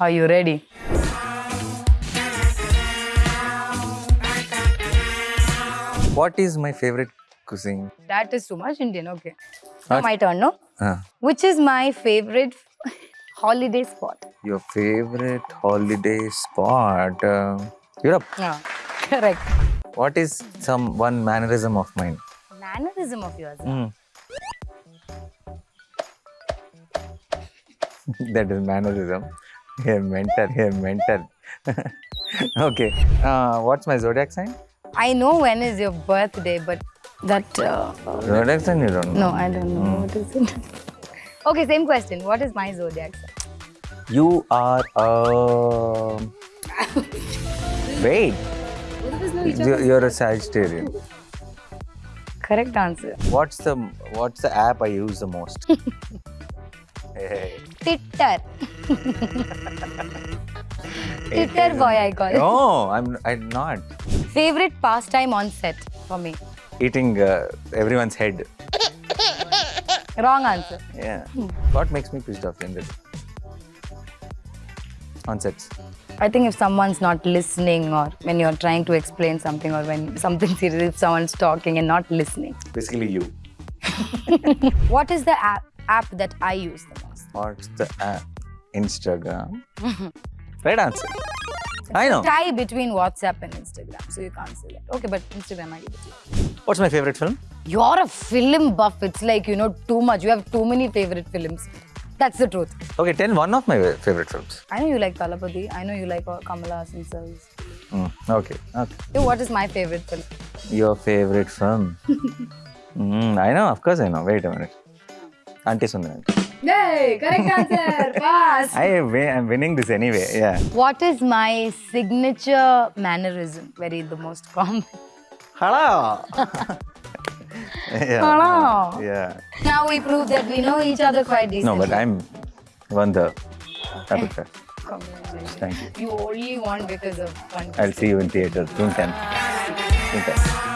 Are you ready? What is my favorite cuisine? That is too much Indian. Okay. Now my turn, no? Uh, Which is my favorite holiday spot? your favorite holiday spot? Uh, Europe. Yeah. Correct. What is some one mannerism of mine? Mannerism of yours. Mm. that is mannerism. Here, mental. Here, mental. okay. Uh, what's my zodiac sign? I know when is your birthday, but that. Uh, Zodiac sign you don't know. no, I don't know. What is it? okay, same question. What is my zodiac sign? You are a. Wait. You- You're a Sagittarian. Correct answer. What's the What's the app I use the most? hey. Titter. Titter boy, I call. No, I'm, I'm not Favorite pastime on set for me? eating uh, everyone's head. Wrong answer. Yeah. What makes me pissed off in this? On sets. I think if someone's not listening or when you're trying to explain something or when something serious, someone's talking and not listening. Basically, you. What is the app, app that I use the most? What's the app? Instagram. right answer. I know. Tie between WhatsApp and Instagram, so you can't say that. Okay, but Instagram I give it to you. What's my favorite film? You're a film buff. It's like, you know, too much. You have too many favorite films. That's the truth. Okay, tell one of my favorite films. I know you like Thalapathy. I know you like uh, Kamal Haasan films. Mm, okay, okay. So what is my favorite film? Your favorite film? mm, I know, of course I know. Wait a minute. Auntie Sundaram. Yay! Correct answer. Pass. I win, I'm winning this anyway. Yeah. What is my signature mannerism? Very the most common. Hello. yeah. Hello. Yeah. Now we prove that we know each other quite decently. No, but I'm won the eh, Rapid Congratulations. Thank you. You only won because of one. I'll see you in theater June 10th. June 10th.